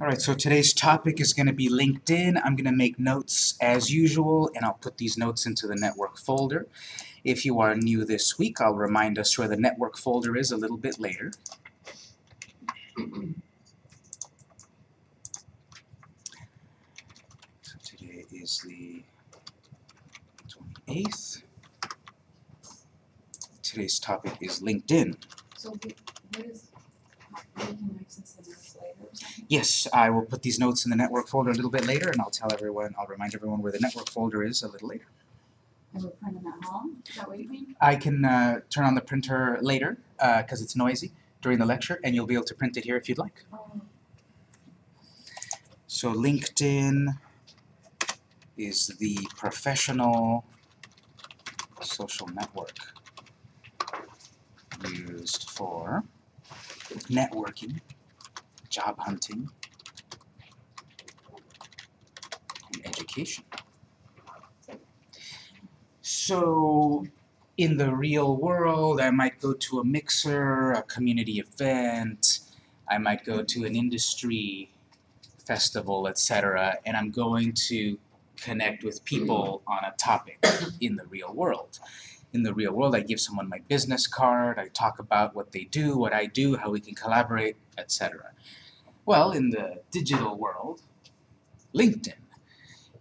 Alright, so today's topic is going to be LinkedIn. I'm going to make notes as usual, and I'll put these notes into the network folder. If you are new this week, I'll remind us where the network folder is a little bit later. So today is the 28th. Today's topic is LinkedIn. So what is, Yes, I will put these notes in the network folder a little bit later, and I'll tell everyone, I'll remind everyone where the network folder is a little later. And we're printing at home, is that what you mean? I can uh, turn on the printer later, because it's noisy, during the lecture, and you'll be able to print it here if you'd like. Oh, So LinkedIn is the professional social network used for networking, job hunting, and education. So in the real world, I might go to a mixer, a community event, I might go to an industry festival, etc., and I'm going to connect with people on a topic in the real world. In the real world, I give someone my business card, I talk about what they do, what I do, how we can collaborate, etc. Well, in the digital world, LinkedIn.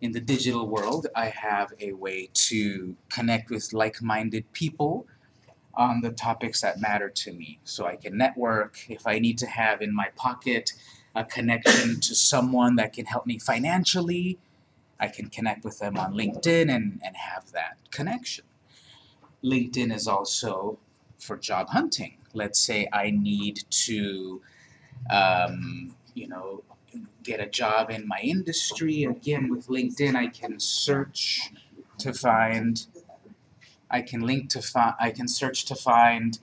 In the digital world, I have a way to connect with like-minded people on the topics that matter to me. So I can network, if I need to have in my pocket a connection to someone that can help me financially, I can connect with them on LinkedIn and, and have that connection. LinkedIn is also for job hunting. Let's say I need to, um, you know, get a job in my industry. Again, with LinkedIn, I can search to find, I can link to find, I can search to find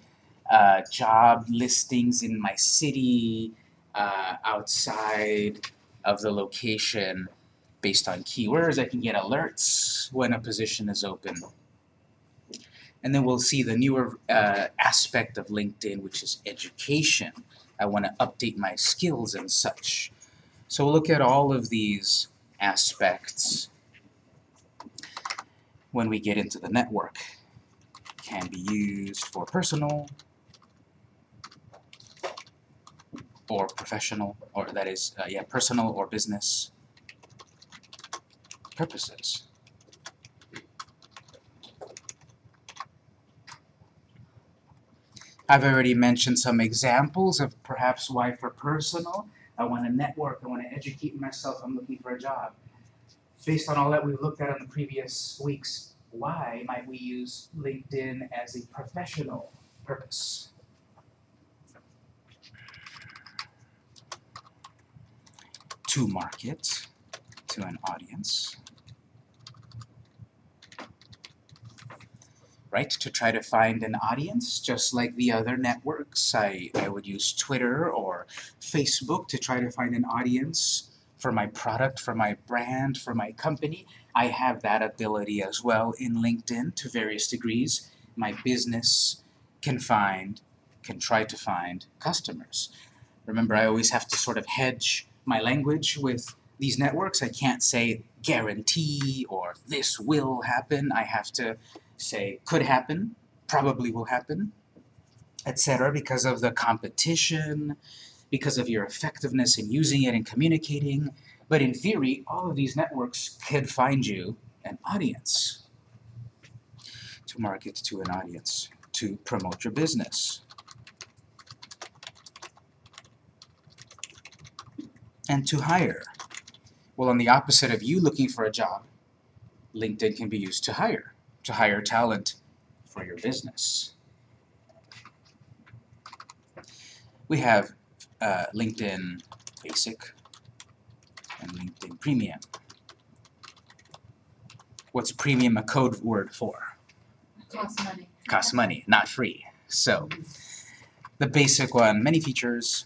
uh, job listings in my city, uh, outside of the location based on keywords. I can get alerts when a position is open. And then we'll see the newer uh, aspect of LinkedIn, which is education. I want to update my skills and such. So we'll look at all of these aspects when we get into the network. Can be used for personal, or professional, or that is, uh, yeah, personal or business purposes. I've already mentioned some examples of perhaps why for personal, I want to network, I want to educate myself, I'm looking for a job. Based on all that we've looked at in the previous weeks, why might we use LinkedIn as a professional purpose? to market to an audience. Right, to try to find an audience, just like the other networks. I, I would use Twitter or Facebook to try to find an audience for my product, for my brand, for my company. I have that ability as well in LinkedIn to various degrees. My business can find, can try to find customers. Remember, I always have to sort of hedge my language with these networks. I can't say guarantee or this will happen. I have to say could happen, probably will happen, etc. because of the competition, because of your effectiveness in using it and communicating. But in theory, all of these networks could find you an audience to market to an audience, to promote your business. and to hire. Well, on the opposite of you looking for a job, LinkedIn can be used to hire, to hire talent for your business. We have uh, LinkedIn Basic and LinkedIn Premium. What's premium a code word for? Costs money. Costs money, not free. So, the basic one, many features,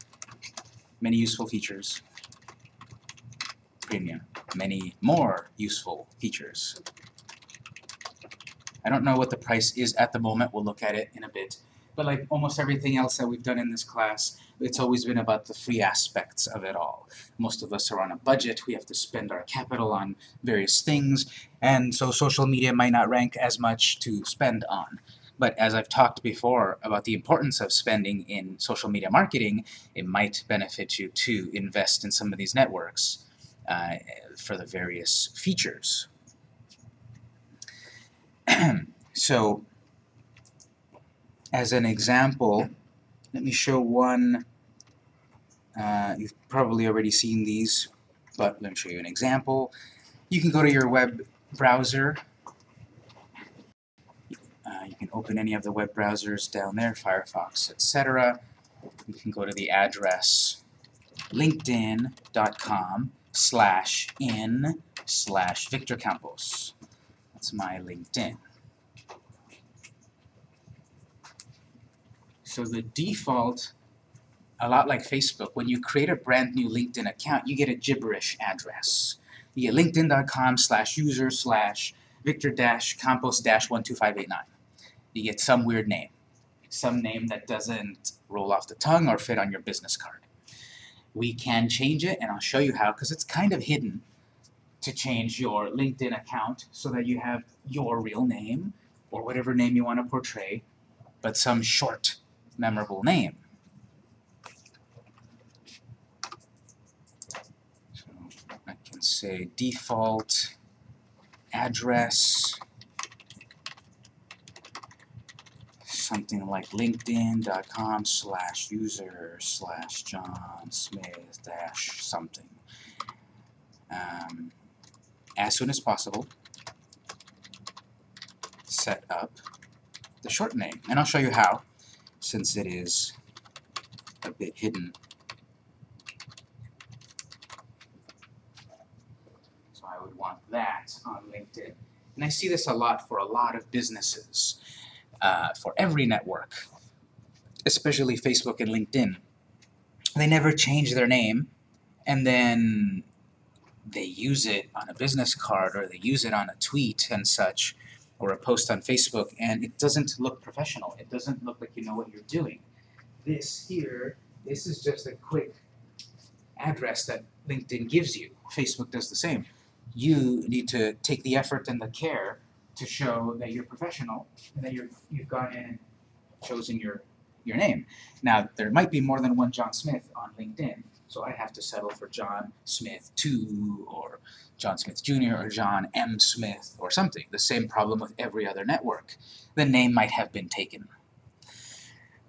many useful features, premium, many more useful features. I don't know what the price is at the moment, we'll look at it in a bit. But like almost everything else that we've done in this class, It's always been about the free aspects of it all. Most of us are on a budget, we have to spend our capital on various things, and so social media might not rank as much to spend on. But as I've talked before about the importance of spending in social media marketing, it might benefit you to invest in some of these networks uh, for the various features. so, as an example, let me show one. Uh, you've probably already seen these, but let me show you an example. You can go to your web browser. Uh, you can open any of the web browsers down there, Firefox, etc. You can go to the address linkedin.com slash in slash Victor Campos. That's my LinkedIn. So the default, a lot like Facebook, when you create a brand new LinkedIn account, you get a gibberish address. You get linkedin.com slash user slash victor dash campos dash 12589. You get some weird name. Some name that doesn't roll off the tongue or fit on your business card. We can change it, and I'll show you how, because it's kind of hidden to change your LinkedIn account so that you have your real name, or whatever name you want to portray, but some short, memorable name. So I can say default address something like linkedin.com slash user slash John Smith dash something. Um, as soon as possible, set up the short name. And I'll show you how, since it is a bit hidden. So I would want that on LinkedIn. And I see this a lot for a lot of businesses uh, for every network, especially Facebook and LinkedIn. They never change their name, and then they use it on a business card or they use it on a tweet and such, or a post on Facebook, and it doesn't look professional. It doesn't look like you know what you're doing. This here, this is just a quick address that LinkedIn gives you. Facebook does the same. You need to take the effort and the care to show that you're professional and that you're, you've gone in and chosen your, your name. Now, there might be more than one John Smith on LinkedIn, so I have to settle for John Smith 2 or John Smith Jr. or John M. Smith or something. The same problem with every other network. The name might have been taken.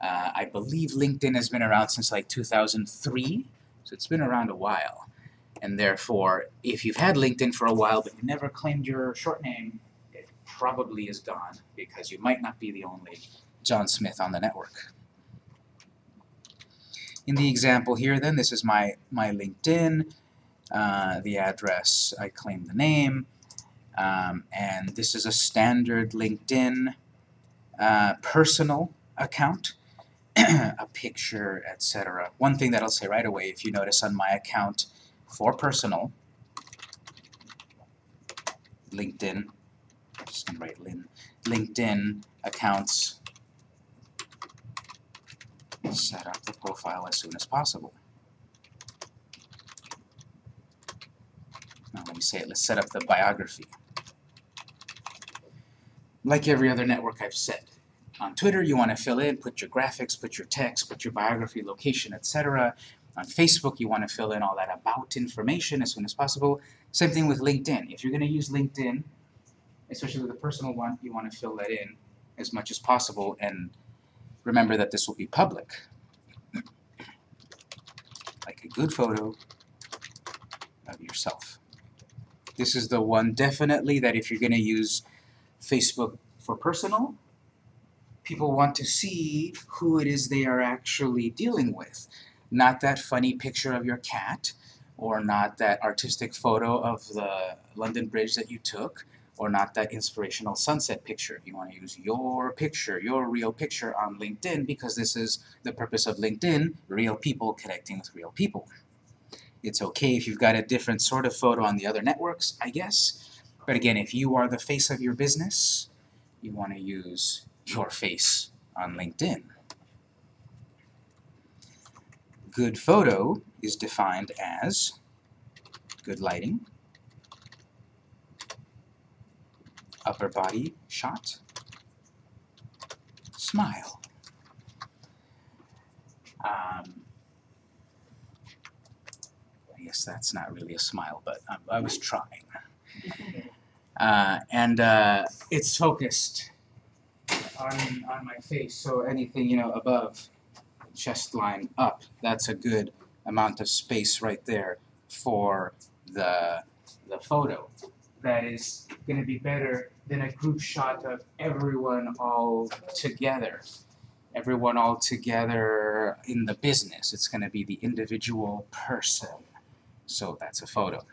Uh, I believe LinkedIn has been around since like 2003, so it's been around a while. And therefore, if you've had LinkedIn for a while but you never claimed your short name, it probably is gone because you might not be the only John Smith on the network. In the example here then, this is my, my LinkedIn, uh, the address, I claim the name, um, and this is a standard LinkedIn uh, personal account, a picture, etc. One thing that I'll say right away, if you notice on my account for personal, LinkedIn, just gonna write lin, LinkedIn accounts set up the profile as soon as possible. Now let me say it, let's set up the biography. Like every other network I've said. On Twitter you want to fill in, put your graphics, put your text, put your biography, location, etc. On Facebook you want to fill in all that about information as soon as possible. Same thing with LinkedIn. If you're going to use LinkedIn, especially with a personal one, you want to fill that in as much as possible and remember that this will be public. Like a good photo of yourself. This is the one definitely that if you're going to use Facebook for personal, people want to see who it is they are actually dealing with. Not that funny picture of your cat, or not that artistic photo of the London Bridge that you took, or not that inspirational sunset picture. You want to use your picture, your real picture on LinkedIn because this is the purpose of LinkedIn, real people connecting with real people. It's okay if you've got a different sort of photo on the other networks, I guess. But again, if you are the face of your business, you want to use your face on LinkedIn. good photo is defined as good lighting, upper body shot, smile. Um, I guess that's not really a smile, but I, I was trying. Uh, and uh, it's focused on, on my face, so anything, you know, above chest line up, that's a good amount of space right there for the, the photo. That is going to be better than a group shot of everyone all together. Everyone all together in the business. It's going to be the individual person. So that's a photo.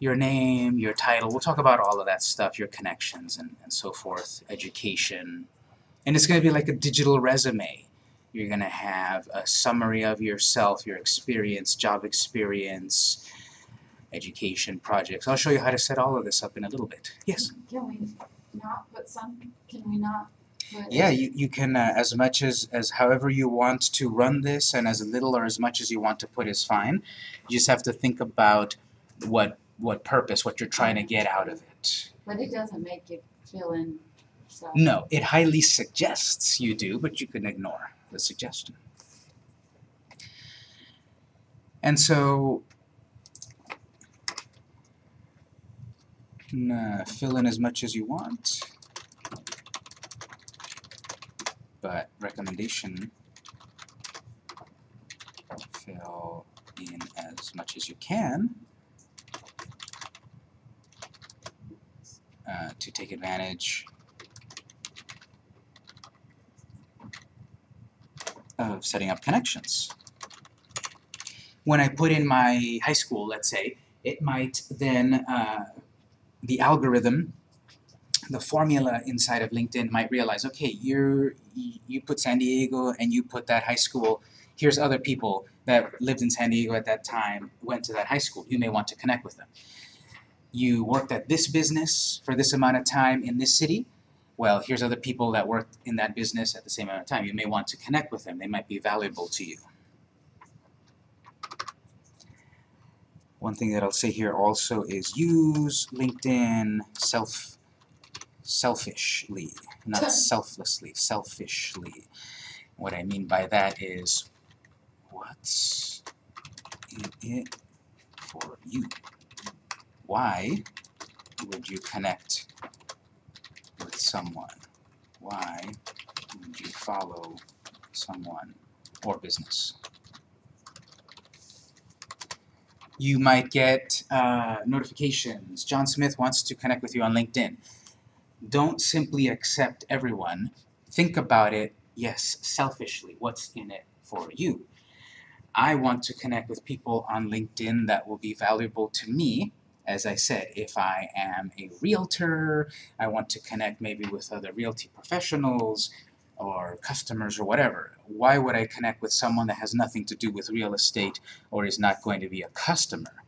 Your name, your title, we'll talk about all of that stuff, your connections and, and so forth, education. And it's going to be like a digital resume. You're going to have a summary of yourself, your experience, job experience, education projects. I'll show you how to set all of this up in a little bit. Yes? Can we not put some, can we not? Yeah, you, you can, uh, as much as, as however you want to run this and as little or as much as you want to put is fine. You just have to think about what, what purpose, what you're trying to get out of it. But it doesn't make you fill in. No, it highly suggests you do, but you can ignore the suggestion. And so, can uh, fill in as much as you want, but recommendation, fill in as much as you can uh, to take advantage of setting up connections. When I put in my high school, let's say, it might then, uh, the algorithm, the formula inside of LinkedIn might realize, okay, you're, you put San Diego and you put that high school, here's other people that lived in San Diego at that time, went to that high school, you may want to connect with them. You worked at this business for this amount of time in this city, well, here's other people that worked in that business at the same amount of time. You may want to connect with them. They might be valuable to you. One thing that I'll say here also is use LinkedIn self selfishly, not selflessly, selfishly. What I mean by that is what's in it for you? Why would you connect with someone? Why would you follow someone or business? You might get uh, notifications. John Smith wants to connect with you on LinkedIn. Don't simply accept everyone. Think about it, yes, selfishly. What's in it for you? I want to connect with people on LinkedIn that will be valuable to me as I said, if I am a realtor, I want to connect maybe with other realty professionals or customers or whatever. Why would I connect with someone that has nothing to do with real estate or is not going to be a customer?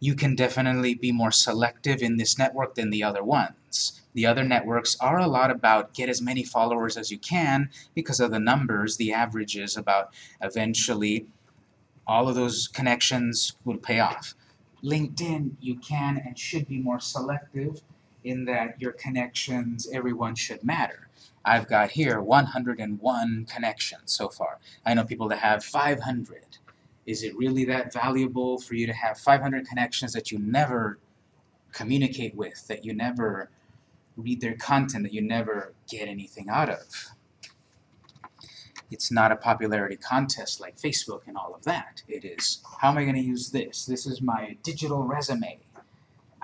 You can definitely be more selective in this network than the other ones. The other networks are a lot about get as many followers as you can because of the numbers, the averages about eventually all of those connections will pay off. LinkedIn, you can and should be more selective in that your connections, everyone should matter. I've got here 101 connections so far. I know people that have 500. Is it really that valuable for you to have 500 connections that you never communicate with, that you never read their content, that you never get anything out of? It's not a popularity contest like Facebook and all of that. It is, how am I going to use this? This is my digital resume.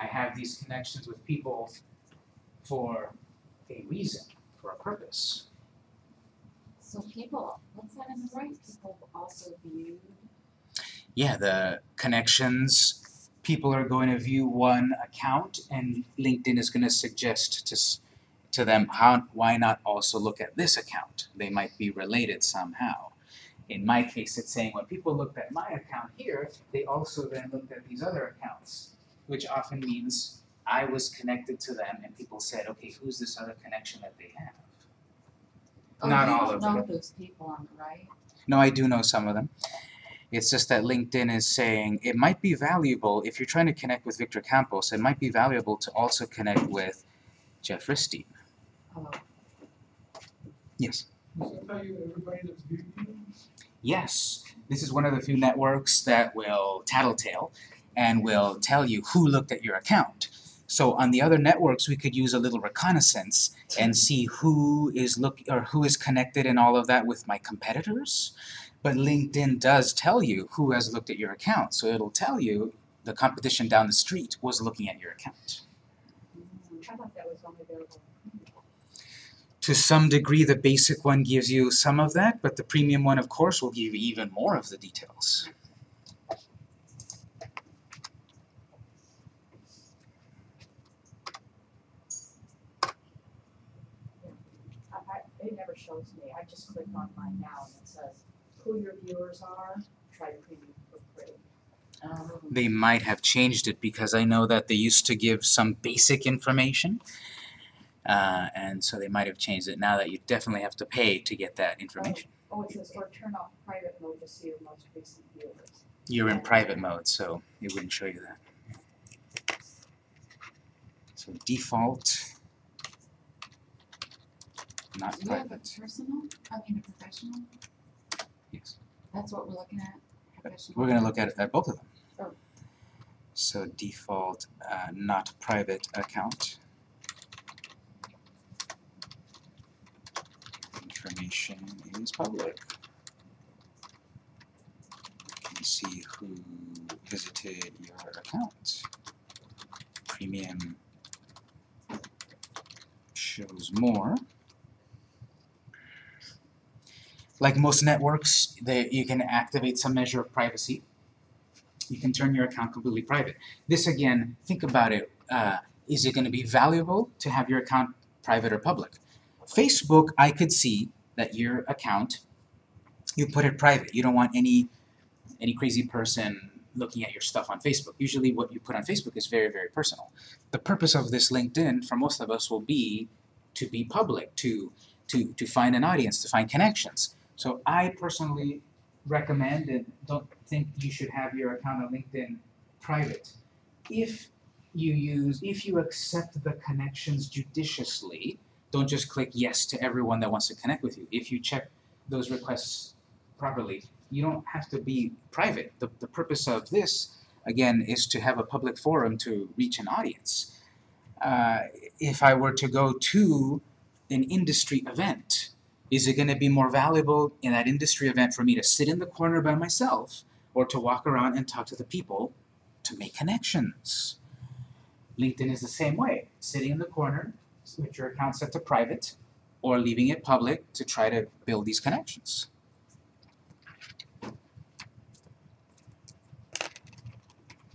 I have these connections with people for a reason, for a purpose. So people, what's that in the right? People also view, Yeah, the connections, people are going to view one account and LinkedIn is going to suggest to, to them, how, why not also look at this account? They might be related somehow. In my case, it's saying when people looked at my account here, they also then looked at these other accounts, which often means I was connected to them and people said, okay, who's this other connection that they have? oh, Not you all don't of know them. those people on the right? No, I do know some of them. It's just that LinkedIn is saying it might be valuable if you're trying to connect with Victor Campos. It might be valuable to also connect with Jeff Ristine. Hello. Yes. Does that tell you everybody that's viewing? Yes, this is one of the few networks that will tattletale and will tell you who looked at your account. So on the other networks, we could use a little reconnaissance and see who is look or who is connected and all of that with my competitors. But LinkedIn does tell you who has looked at your account, so it'll tell you the competition down the street was looking at your account. To some degree, the basic one gives you some of that, but the premium one, of course, will give you even more of the details. I, I, it never shows me, I just click on mine now and it says who your viewers are, try premium for free. Um, They might have changed it because I know that they used to give some basic information. Uh, and so they might have changed it now that you definitely have to pay to get that information. Oh, it says, or turn off private mode to see your most recent viewers. You're in private mode, so it wouldn't show you that. So default, not Do you have a private, personal, I mean a professional? yes. That's what we're looking at, professional? We're gonna look at, at both of them. Oh. So default, uh, not private account. Information is public. You can see who visited your account. Premium shows more. Like most networks, they, you can activate some measure of privacy you can turn your account completely private. This again, think about it. Uh, is it going to be valuable to have your account private or public? Facebook, I could see that your account, you put it private. You don't want any any crazy person looking at your stuff on Facebook. Usually what you put on Facebook is very, very personal. The purpose of this LinkedIn for most of us will be to be public, to to to find an audience, to find connections. So I personally recommend and don't think you should have your account on LinkedIn private. If you use, if you accept the connections judiciously, don't just click yes to everyone that wants to connect with you. If you check those requests properly, you don't have to be private. The, the purpose of this, again, is to have a public forum to reach an audience. Uh, if I were to go to an industry event, is it going to be more valuable in that industry event for me to sit in the corner by myself or to walk around and talk to the people to make connections? LinkedIn is the same way. Sitting in the corner with your account set to private or leaving it public to try to build these connections.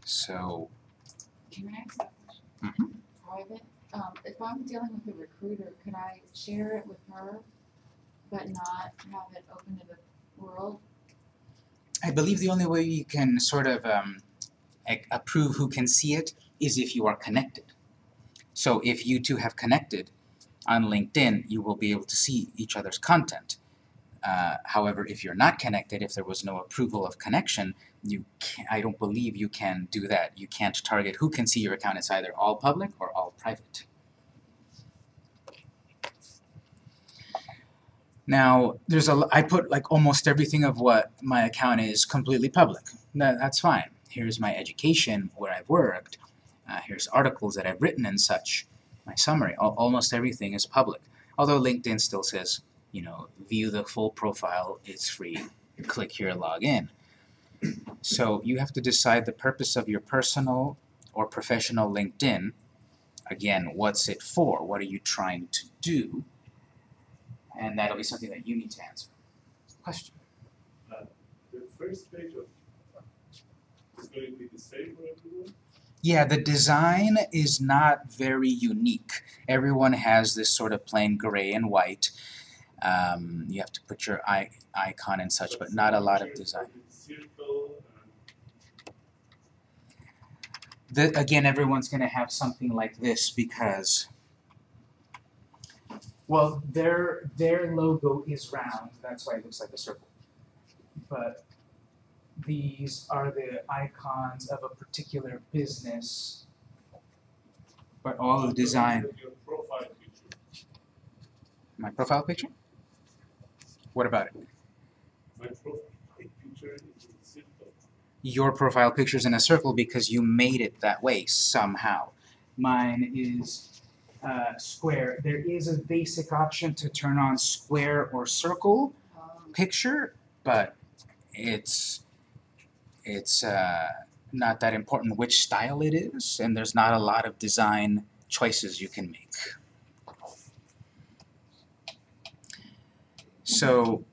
So, Can I ask that question? Mhm. Private, um, if I'm dealing with a recruiter, could I share it with her, but not have it open to the world? I believe the only way you can sort of um, approve who can see it is if you are connected. So if you two have connected on LinkedIn, you will be able to see each other's content. Uh, however, if you're not connected, if there was no approval of connection, you I don't believe you can do that. You can't target who can see your account. It's either all public or all private. Now, there's a, I put like almost everything of what my account is completely public. That, that's fine. Here's my education, where I've worked. Uh, here's articles that I've written and such. My summary. Al- almost everything is public. Although LinkedIn still says, you know, view the full profile. It's free. Click here, log in. So you have to decide the purpose of your personal or professional LinkedIn. Again, what's it for? What are you trying to do? And that'll be something that you need to answer. Question. The first page of, is going to be the same for everyone? Yeah, the design is not very unique. Everyone has this sort of plain gray and white. Um, you have to put your I- icon and such, but not a lot of design. The, again, everyone's going to have something like this because, well, their their logo is round. That's why it looks like a circle. but these are the icons of a particular business. But all of the design, Your profile picture. my profile picture? What about it? My profile picture is in circle. Your profile picture's in a circle because you made it that way somehow. Mine is uh, square. There is a basic option to turn on square or circle picture, but it's it's uh, not that important which style it is, and there's not a lot of design choices you can make. So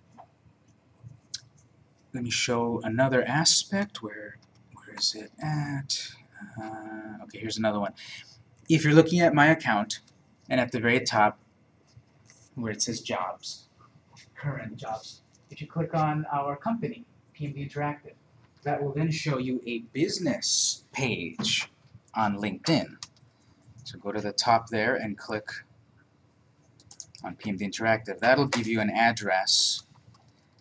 let me show another aspect. Where where is it at? Uh, okay, here's another one. If you're looking at my account, and at the very top, where it says jobs, current jobs, if you click on our company, PMB Interactive, that will then show you a business page on LinkedIn. So go to the top there and click on PMD Interactive. That'll give you an address,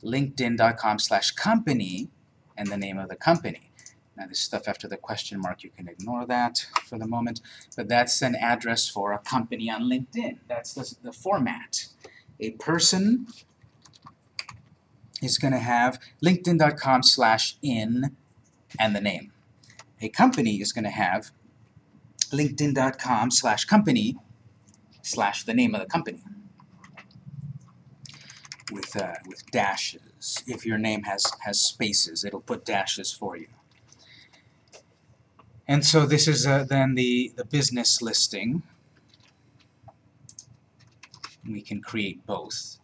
linkedin.com slash company, and the name of the company. Now this stuff after the question mark, you can ignore that for the moment, but that's an address for a company on LinkedIn. That's the, the format. A person is going to have linkedin.com slash in and the name. A company is going to have linkedin.com slash company slash the name of the company with, uh, with dashes. If your name has, has spaces, it'll put dashes for you. And so this is uh, then the, the business listing. We can create both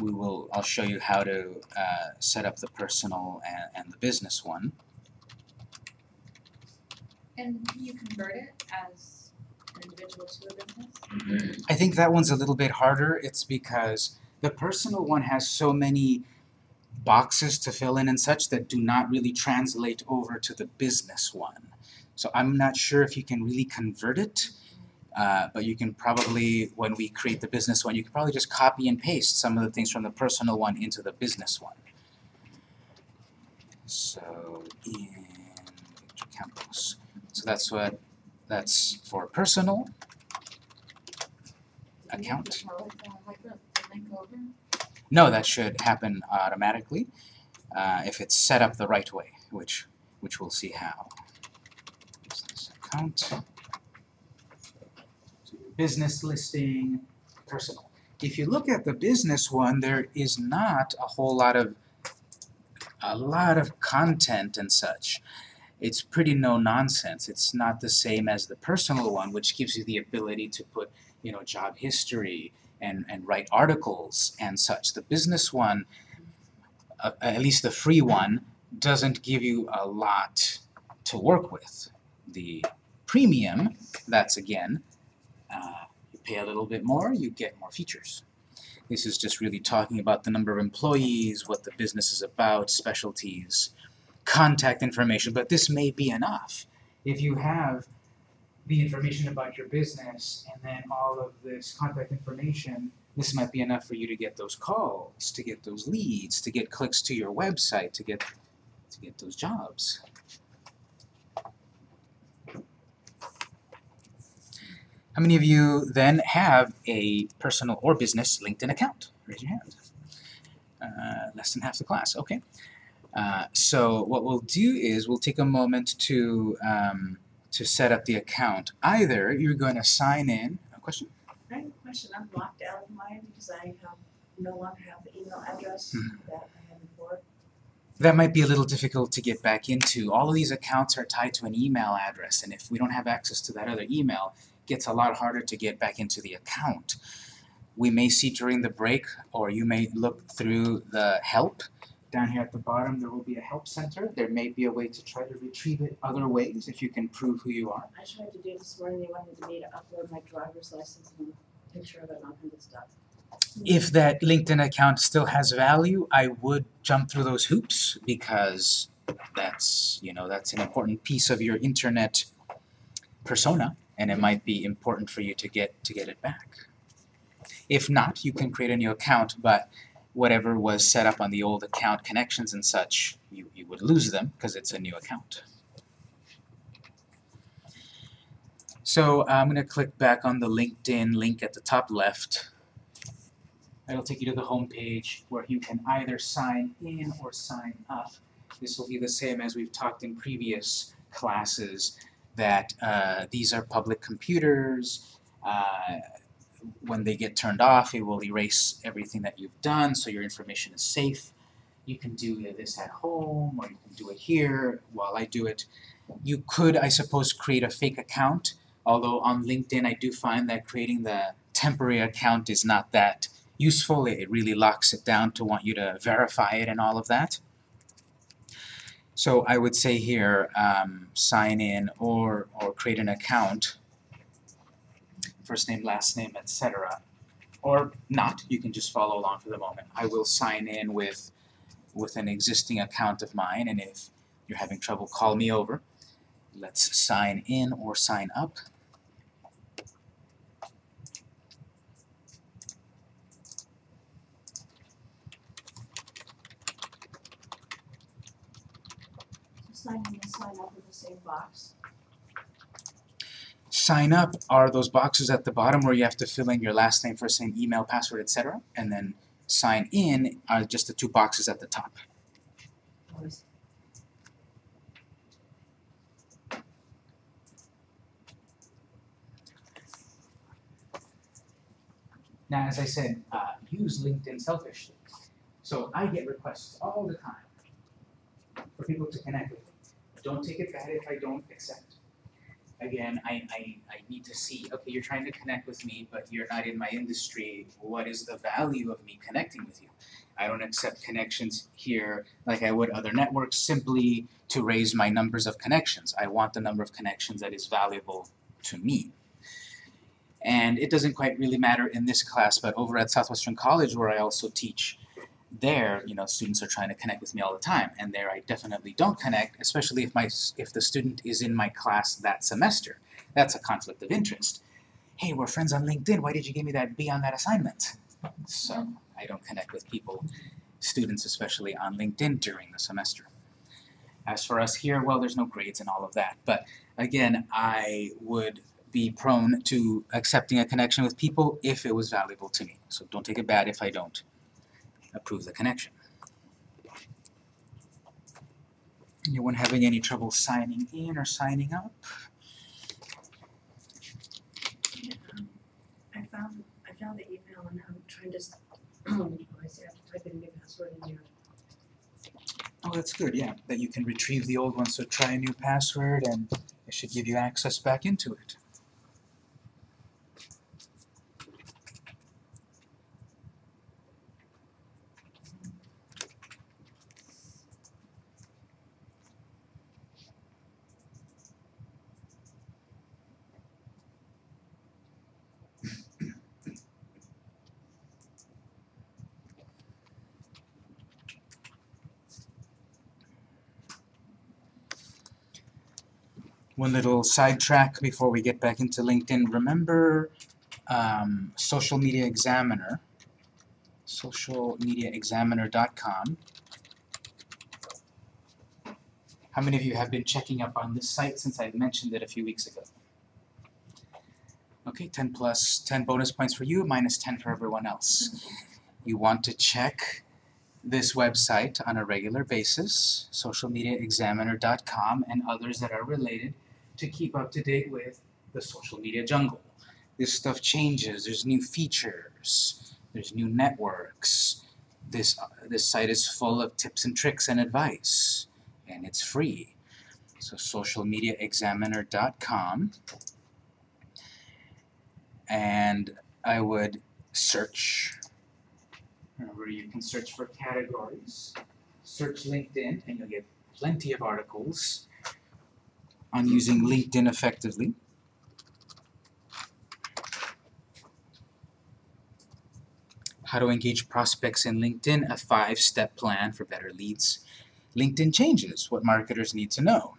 we will, I'll show you how to uh, set up the personal and, and the business one. And you convert it as an individual to a business? I think that one's a little bit harder. It's because the personal one has so many boxes to fill in and such that do not really translate over to the business one. So I'm not sure if you can really convert it, uh, but you can probably, when we create the business one, you can probably just copy and paste some of the things from the personal one into the business one. So in Victor Campos. So that's what, that's for personal. Account. No, that should happen automatically uh, if it's set up the right way, which which we'll see how. Account, business listing, personal. If you look at the business one, there is not a whole lot of a lot of content and such. It's pretty no nonsense. It's not the same as the personal one, which gives you the ability to put, you know, job history, and, and write articles and such. The business one, uh, at least the free one, doesn't give you a lot to work with. The premium, that's again, uh, you pay a little bit more, you get more features. This is just really talking about the number of employees, what the business is about, specialties, contact information, but this may be enough. If you have the information about your business and then all of this contact information, this might be enough for you to get those calls, to get those leads, to get clicks to your website, to get to get those jobs. How many of you then have a personal or business LinkedIn account? Raise your hand. Uh, less than half the class, okay. Uh, so what we'll do is we'll take a moment to um, to set up the account. Either you're going to sign in. A question? I have a question, I'm locked out of mine because I have, no longer have the email address Hmm. that I had before. That might be a little difficult to get back into. All of these accounts are tied to an email address, and if we don't have access to that other email, gets a lot harder to get back into the account. We may see during the break, or you may look through the help. Down here at the bottom, there will be a help center. There may be a way to try to retrieve it other ways if you can prove who you are. I tried to do this morning, they wanted me to upload my driver's license and a picture of it kinds of stuff. if that LinkedIn account still has value, I would jump through those hoops because that's, you know, that's an important piece of your internet persona and it mm-hmm. might be important for you to get to get it back. If not, you can create a new account, but whatever was set up on the old account connections and such, you, you would lose them because it's a new account. So I'm going to click back on the LinkedIn link at the top left. It'll take you to the home page where you can either sign in or sign up. This will be the same as we've talked in previous classes that uh, these are public computers. Uh, when they get turned off, it will erase everything that you've done so your information is safe. You can do this at home or you can do it here while I do it. You could, I suppose, create a fake account, although on LinkedIn I do find that creating the temporary account is not that useful. It really locks it down to want you to verify it and all of that. So I would say here, um, sign in or, or create an account, first name, last name, etc. Or not, you can just follow along for the moment. I will sign in with, with an existing account of mine, and if you're having trouble, call me over. Let's sign in or sign up. Sign in and sign up in the same box. Sign up are those boxes at the bottom where you have to fill in your last name, first name, email, password, etc. And then sign in are just the two boxes at the top. Now, as I said, uh, use LinkedIn selfishly. So I get requests all the time for people to connect with me. Don't take it bad if I don't accept. Again, I, I, I need to see, okay, you're trying to connect with me, but you're not in my industry. What is the value of me connecting with you? I don't accept connections here like I would other networks simply to raise my numbers of connections. I want the number of connections that is valuable to me. And it doesn't quite really matter in this class, but over at Southwestern College where I also teach, there, you know, students are trying to connect with me all the time, and there I definitely don't connect, especially if my if the student is in my class that semester. That's a conflict of interest. Hey, we're friends on LinkedIn. Why did you give me that B on that assignment? So I don't connect with people, students especially on LinkedIn during the semester. As for us here, well, there's no grades and all of that. But again, I would be prone to accepting a connection with people if it was valuable to me. So don't take it bad if I don't approve the connection. Anyone having any trouble signing in or signing up? Um, I found, I found the email and I'm trying to, oh, I see, I have to type in a new password in there. Oh, that's good, yeah, that you can retrieve the old one, so try a new password and it should give you access back into it. One little sidetrack before we get back into LinkedIn. Remember um, Social Media Examiner, socialmediaexaminer.com. How many of you have been checking up on this site since I mentioned it a few weeks ago? Okay, 10 plus 10 bonus points for you, minus 10 for everyone else. You want to check this website on a regular basis, socialmediaexaminer.com and others that are related to keep up to date with the social media jungle. This stuff changes, there's new features, there's new networks. This, uh, this site is full of tips and tricks and advice, and it's free. So socialmediaexaminer.com and I would search Remember, you can search for categories, search LinkedIn, and you'll get plenty of articles on using LinkedIn effectively. How to engage prospects in LinkedIn, a five-step plan for better leads. LinkedIn changes what marketers need to know.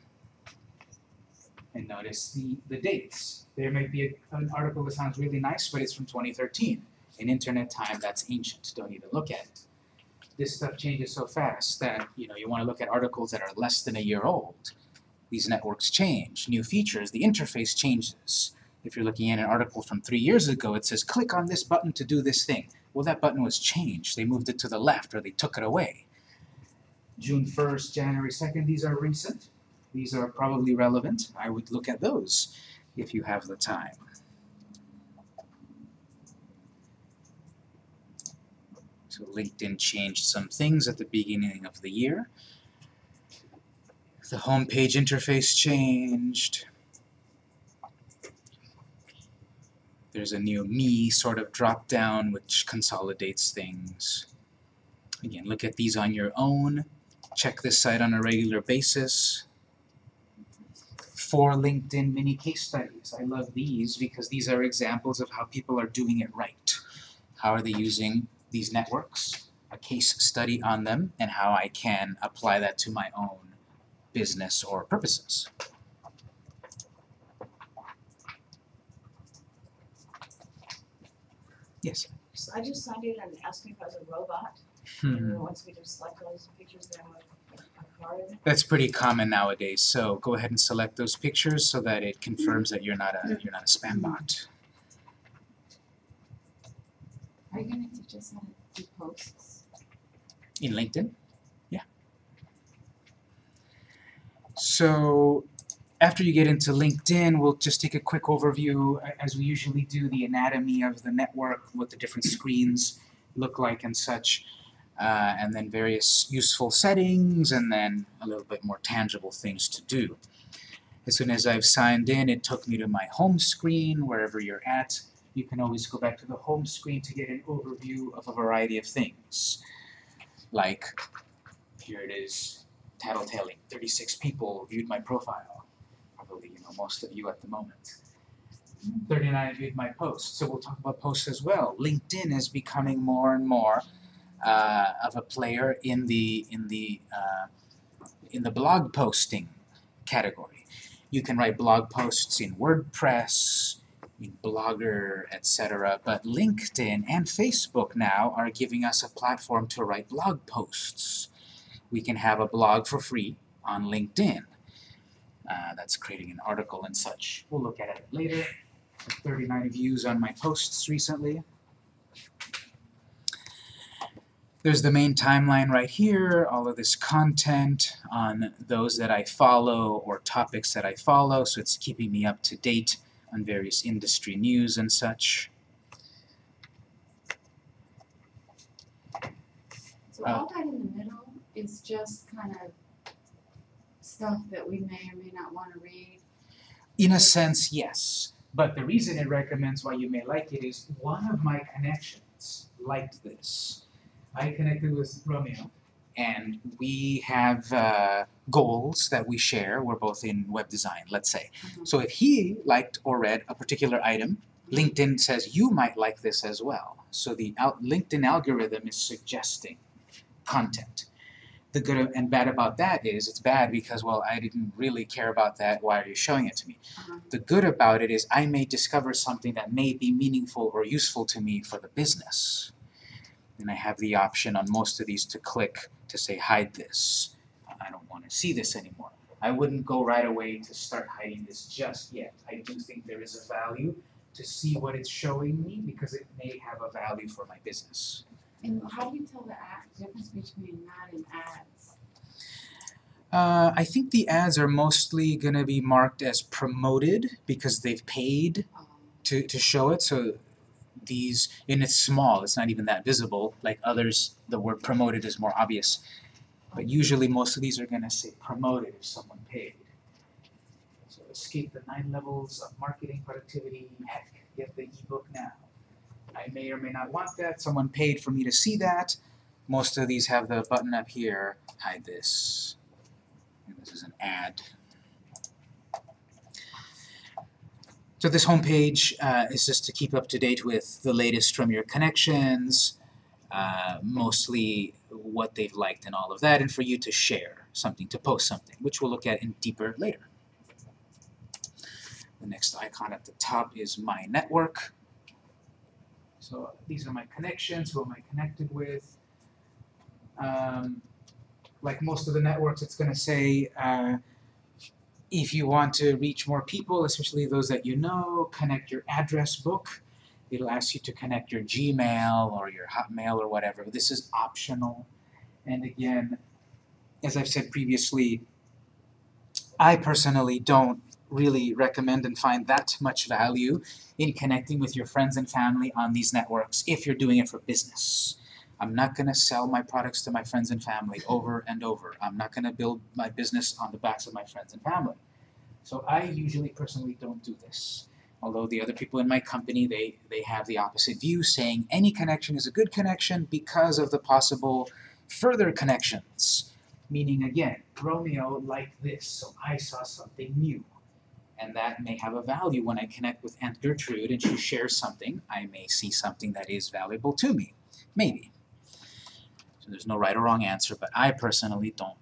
And notice the, the dates. There might be a, an article that sounds really nice, but it's from 2013 in internet time that's ancient, don't even look at it. this stuff changes so fast that, you know, you wanna look at articles that are less than a year old. These networks change, new features, the interface changes. If you're looking at an article from three years ago, it says, click on this button to do this thing. Well, that button was changed, they moved it to the left or they took it away. June first, January second, these are recent. These are probably relevant. I would look at those if you have the time. So LinkedIn changed some things at the beginning of the year. The homepage interface changed. There's a new me sort of drop down which consolidates things. Again, look at these on your own. Check this site on a regular basis. Four LinkedIn mini case studies. I love these because these are examples of how people are doing it right. How are they using these networks, a case study on them, and how I can apply that to my own business or purposes. Yes. So I just signed in and asked me if I was a robot, Hmm. and then once we just select all those pictures, then I'm a, a card. That's pretty common nowadays, so go ahead and select those pictures so that it confirms that you're not a you're not a spam bot. Are you gonna teach us how to do posts? In LinkedIn? Yeah. So after you get into LinkedIn, we'll just take a quick overview, as we usually do, the anatomy of the network, what the different screens look like and such, uh, and then various useful settings, and then a little bit more tangible things to do. As soon as I've signed in, it took me to my home screen, wherever you're at. You can always go back to the home screen to get an overview of a variety of things. Like, here it is, tattletaling, 36 people viewed my profile. Probably, you know, most of you at the moment. 39 viewed my post. So we'll talk about posts as well. LinkedIn is becoming more and more uh, of a player in the in the uh, in the blog posting category. You can write blog posts in WordPress, in Blogger, etc. But LinkedIn and Facebook now are giving us a platform to write blog posts. We can have a blog for free on LinkedIn. Uh, that's creating an article and such. We'll look at it later. 39 views on my posts recently. There's the main timeline right here, all of this content on those that I follow or topics that I follow, so it's keeping me up to date on various industry news and such. So all that in the middle is just kind of stuff that we may or may not wanna read. In a sense, yes. But the reason it recommends why you may like it is one of my connections liked this. I connected with Romeo, and we have uh, goals that we share. We're both in web design, let's say. Mhm. So if he liked or read a particular item, LinkedIn says you might like this as well. So the LinkedIn algorithm is suggesting content. The good and bad about that is it's bad because, well, I didn't really care about that. Why are you showing it to me? Uh-huh. The good about it is I may discover something that may be meaningful or useful to me for the business. And I have the option on most of these to click to say hide this. I don't want to see this anymore. I wouldn't go right away to start hiding this just yet. I do think there is a value to see what it's showing me because it may have a value for my business. And how do you tell the ad, difference between that and ads? Uh, I think the ads are mostly going to be marked as promoted because they've paid Um, to, to show it. So these, and it's small, it's not even that visible. Like others, the word promoted is more obvious. But usually most of these are going to say promoted if someone paid. So escape the nine levels of marketing productivity. Heck, get the ebook now. I may or may not want that. Someone paid for me to see that. Most of these have the button up here, hide this. And this is an ad. So this homepage uh, is just to keep up to date with the latest from your connections, uh, mostly what they've liked and all of that, and for you to share something, to post something, which we'll look at in deeper later. The next icon at the top is My Network. So these are my connections, who am I connected with. Um, like most of the networks, it's gonna say, uh, if you want to reach more people, especially those that you know, connect your address book. It'll ask you to connect your Gmail or your Hotmail or whatever. This is optional. And again, as I've said previously, I personally don't really recommend and find that much value in connecting with your friends and family on these networks if you're doing it for business. I'm not going to sell my products to my friends and family over and over. I'm not going to build my business on the backs of my friends and family. So I usually personally don't do this. Although the other people in my company, they, they have the opposite view, saying any connection is a good connection because of the possible further connections. Meaning again, Romeo liked this, so I saw something new. And that may have a value when I connect with Aunt Gertrude and she shares something, I may see something that is valuable to me. Maybe. So there's no right or wrong answer, but I personally don't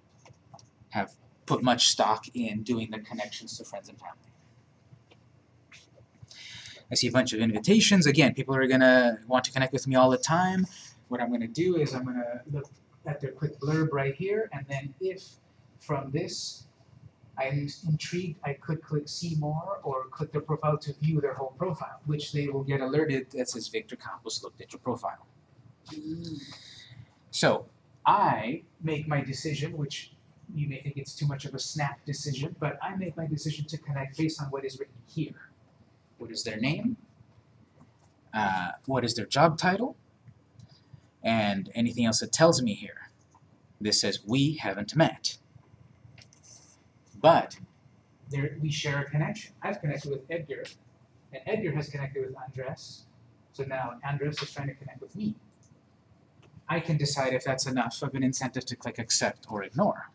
have put much stock in doing the connections to friends and family. I see a bunch of invitations. Again, people are gonna want to connect with me all the time. What I'm gonna do is I'm gonna look at their quick blurb right here, and then if from this I'm intrigued, I could click see more or click their profile to view their whole profile, which they will get alerted that says Victor Campos looked at your profile. So I make my decision, which you may think it's too much of a snap decision, but I make my decision to connect based on what is written here. What is their name? Uh, what is their job title? And anything else that tells me here. This says we haven't met. But there we share a connection. I've connected with Edgar, and Edgar has connected with Andres. So now Andres is trying to connect with me. I can decide if that's enough of an incentive to click accept or ignore.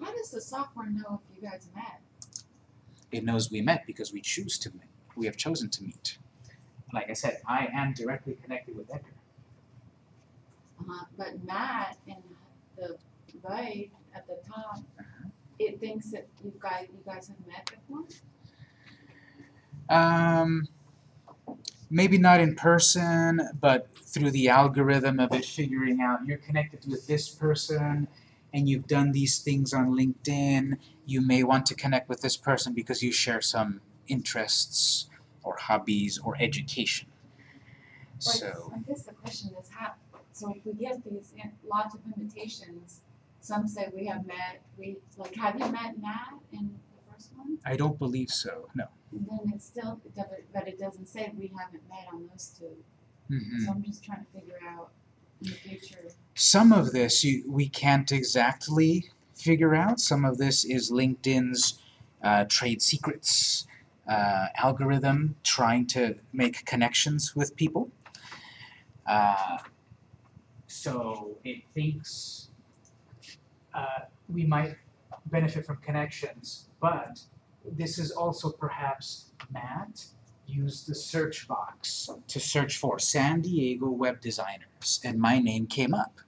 How does the software know if you guys met? It knows we met because we choose to meet. We have chosen to meet. Like I said, I am directly connected with Edgar. Uh, but Matt in the right at the top, it thinks that you guys you guys have met before. Um, maybe not in person, but through the algorithm of it figuring out you're connected with this person and you've done these things on LinkedIn, you may want to connect with this person because you share some interests or hobbies or education. So, I guess the question is how. So if we get these lots of invitations, some say we have met. We like have you met Matt in the first one? I don't believe so, no. And then it's still, it doesn't- but it doesn't say we haven't met on those two. Mhm. So I'm just trying to figure out in the future. Some of this you, we can't exactly figure out. Some of this is LinkedIn's uh, trade secrets uh, algorithm trying to make connections with people. Uh, so it thinks uh, we might benefit from connections, but this is also perhaps Matt used the search box to search for San Diego web designers, and my name came up.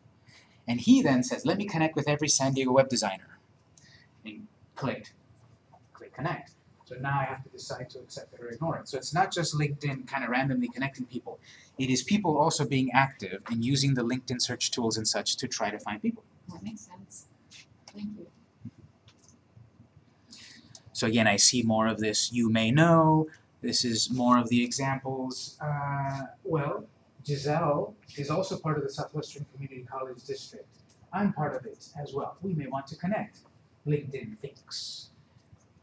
And he then says, let me connect with every San Diego web designer. And clicked, click connect. So now I have to decide to accept it or ignore it. So it's not just LinkedIn kind of randomly connecting people. It is people also being active and using the LinkedIn search tools and such to try to find people. That makes sense. Thank you. So again, I see more of this you may know. This is more of the examples. Uh, well, Giselle is also part of the Southwestern Community College District. I'm part of it as well. We may want to connect. LinkedIn thinks.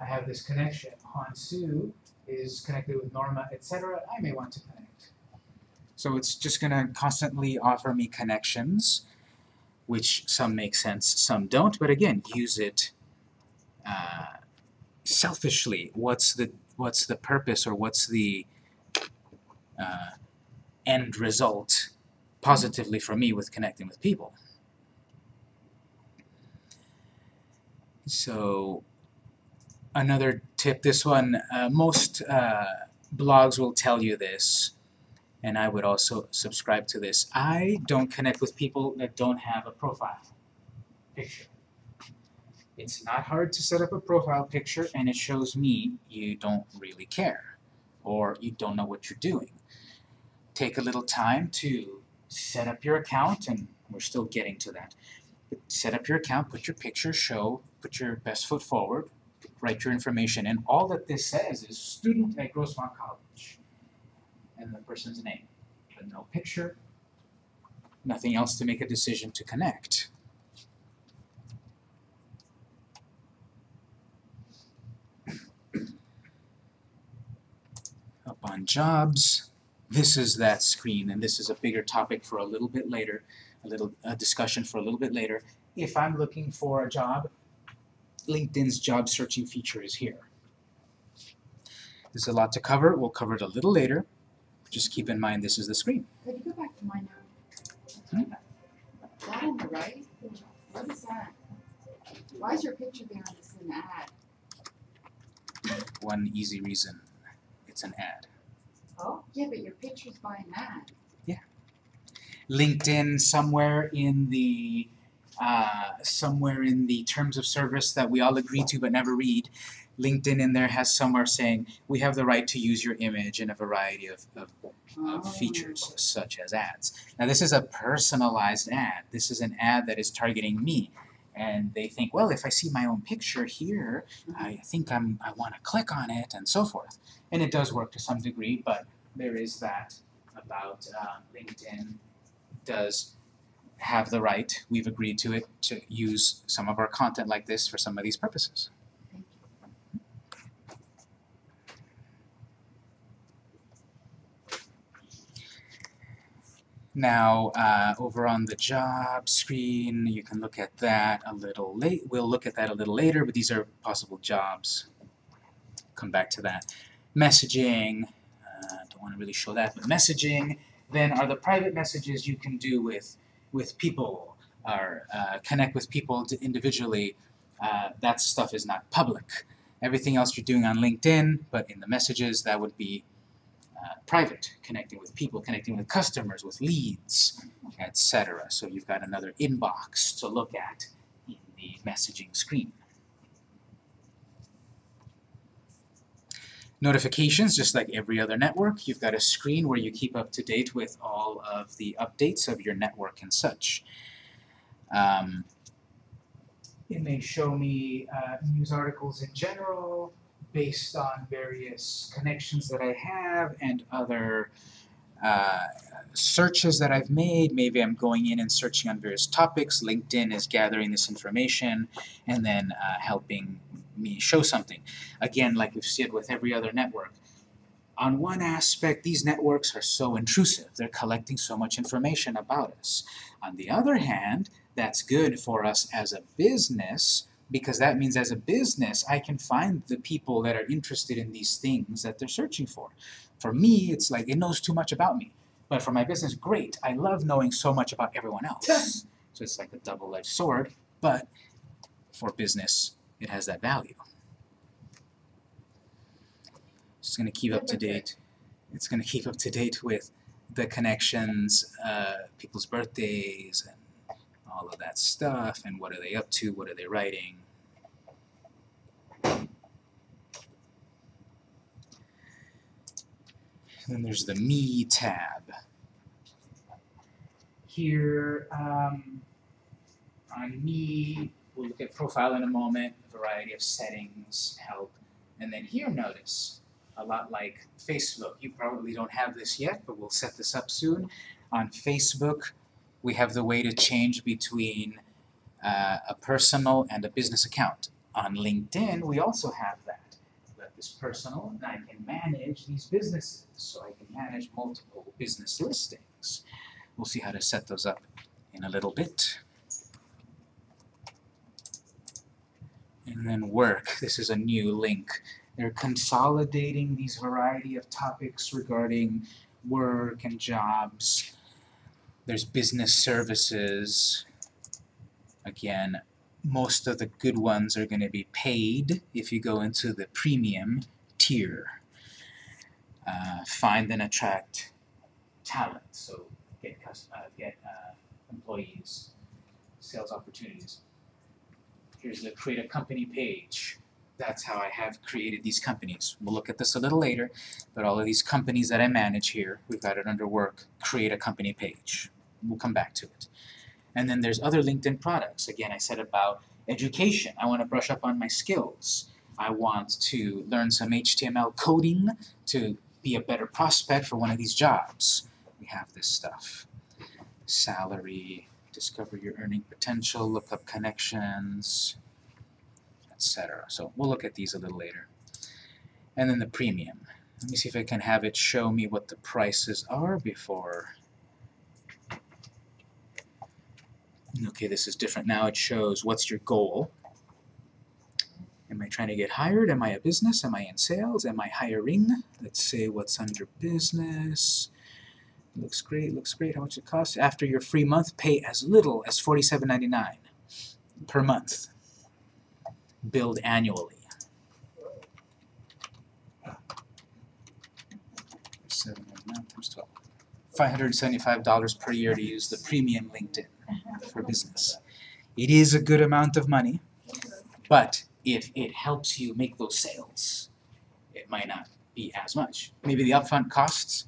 I have this connection. Han Su is connected with Norma, etc. I may want to connect. So it's just going to constantly offer me connections, which some make sense, some don't. But again, use it uh, selfishly. What's the what's the purpose or what's the uh, end result positively for me with connecting with people? So another tip, this one, uh, most uh, blogs will tell you this, and I would also subscribe to this. I don't connect with people that don't have a profile picture. It's not hard to set up a profile picture and it shows me you don't really care or you don't know what you're doing. Take a little time to set up your account and we're still getting to that. set up your account, put your picture, show, put your best foot forward, write your information, and all that this says is student at Grossmont College, and the person's name, but no picture, nothing else to make a decision to connect. Up on jobs, this is that screen, and this is a bigger topic for a little bit later, a little a discussion for a little bit later. If I'm looking for a job, LinkedIn's job searching feature is here. There's a lot to cover, we'll cover it a little later. Just keep in mind this is the screen. Could you go back to mine Hmm? now? That on the right, what is that? Why is your picture there and it's an ad? One easy reason, it's an ad. Oh, Yeah, but your picture's by an ad. LinkedIn somewhere in the uh, somewhere in the terms of service that we all agree to but never read. LinkedIn in there has somewhere saying we have the right to use your image in a variety of, of, of features such as ads. Now this is a personalized ad. This is an ad that is targeting me. And they think, well, if I see my own picture here, I think I'm I want to click on it and so forth. And it does work to some degree, but there is that about uh, LinkedIn does have the right, we've agreed to it, to use some of our content like this for some of these purposes. Now, uh, over on the job screen, you can look at that a little late. We'll look at that a little later, but these are possible jobs. Come back to that. Messaging, uh, don't want to really show that, but messaging then are the private messages you can do with with people or uh, connect with people individually. Uh, that stuff is not public. Everything else you're doing on LinkedIn, but in the messages, that would be uh, private, connecting with people, connecting with customers, with leads, etc. So you've got another inbox to look at in the messaging screen. Notifications, just like every other network, you've got a screen where you keep up to date with all of the updates of your network and such. Um, it may show me uh, news articles in general, based on various connections that I have and other uh, searches that I've made. Maybe I'm going in and searching on various topics. LinkedIn is gathering this information and then uh, helping me show something. Again, like we've said with every other network, on one aspect, these networks are so intrusive. They're collecting so much information about us. On the other hand, that's good for us as a business because that means as a business I can find the people that are interested in these things that they're searching for. For me, it's like it knows too much about me. But for my business, great. I love knowing so much about everyone else. so it's like a double-edged sword, but for business, it has that value. It's going to keep up to date. It's going to keep up to date with the connections, uh, people's birthdays, and all of that stuff, and what are they up to, what are they writing. Then there's the Me tab. Here, um, on Me, we'll look at profile in a moment, a variety of settings, help, and then here notice, a lot like Facebook, you probably don't have this yet, but we'll set this up soon. On Facebook, we have the way to change between uh, a personal and a business account. On LinkedIn, we also have that. This personal, and I can manage these businesses, so I can manage multiple business listings. We'll see how to set those up in a little bit. And then work, this is a new link. They're consolidating these variety of topics regarding work and jobs. There's business services. Again, most of the good ones are going to be paid if you go into the premium tier. Uh, find and attract talent, so get, cus- uh, get uh, employees, sales opportunities. Here's the create a company page. That's how I have created these companies. We'll look at this a little later, but all of these companies that I manage here, we've got it under work, create a company page. We'll come back to it. And then there's other LinkedIn products. Again, I said about education. I want to brush up on my skills. I want to learn some HTML coding to be a better prospect for one of these jobs. We have this stuff. Salary, discover your earning potential, look up connections, etc. So we'll look at these a little later. And then the premium. Let me see if I can have it show me what the prices are before. Okay, this is different now. It shows what's your goal. Am I trying to get hired? Am I a business? Am I in sales? Am I hiring? Let's say what's under business. Looks great, looks great. How much it costs? After your free month, pay as little as $47.99 per month. Billed annually. Seven nine times twelve. $575 per year to use the premium LinkedIn for business. It is a good amount of money, but if it helps you make those sales, it might not be as much. Maybe the upfront costs,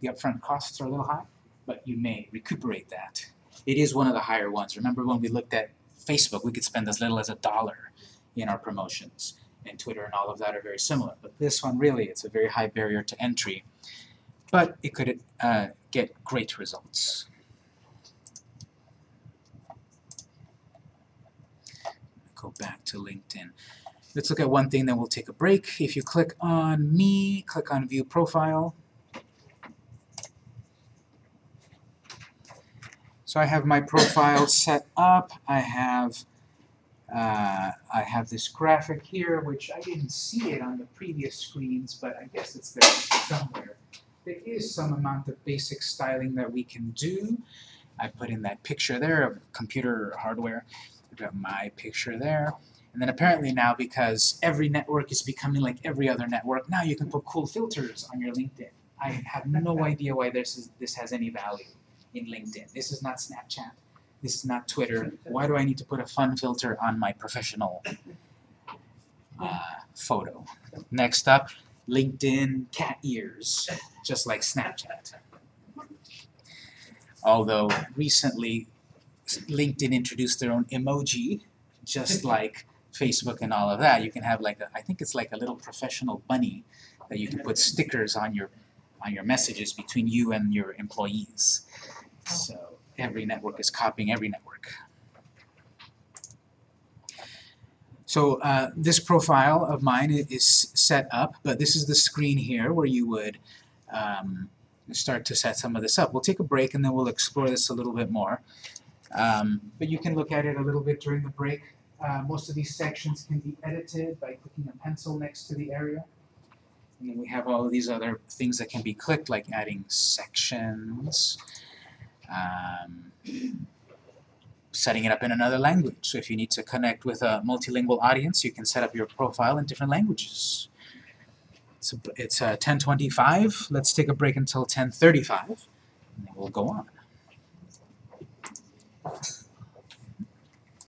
the upfront costs are a little high, but you may recuperate that. It is one of the higher ones. Remember when we looked at Facebook, we could spend as little as a dollar in our promotions. And Twitter and all of that are very similar. But this one really, it's a very high barrier to entry. But it could uh, get great results. Go back to LinkedIn. Let's look at one thing, then we'll take a break. If you click on me, click on View Profile. So I have my profile set up. I have uh, I have this graphic here, which I didn't see it on the previous screens, but I guess it's there somewhere. There is some amount of basic styling that we can do. I put in that picture there of computer hardware. I've got my picture there. And then apparently now, because every network is becoming like every other network, now you can put cool filters on your LinkedIn. I have no idea why this, is, this has any value in LinkedIn. This is not Snapchat. This is not Twitter. Why do I need to put a fun filter on my professional uh, photo? Next up, LinkedIn cat ears, just like Snapchat. Although recently LinkedIn introduced their own emoji, just like Facebook and all of that. You can have like a, I think it's like a little professional bunny that you can put stickers on your on your messages between you and your employees. So every network is copying every network. So uh, this profile of mine is set up, but this is the screen here where you would um, start to set some of this up. We'll take a break and then we'll explore this a little bit more. Um, but you can look at it a little bit during the break. Uh, most of these sections can be edited by clicking a pencil next to the area. And then we have all of these other things that can be clicked, like adding sections, um, setting it up in another language. So if you need to connect with a multilingual audience, you can set up your profile in different languages. It's uh, 10:25. Let's take a break until 10:35, and then we'll go on. Thank you.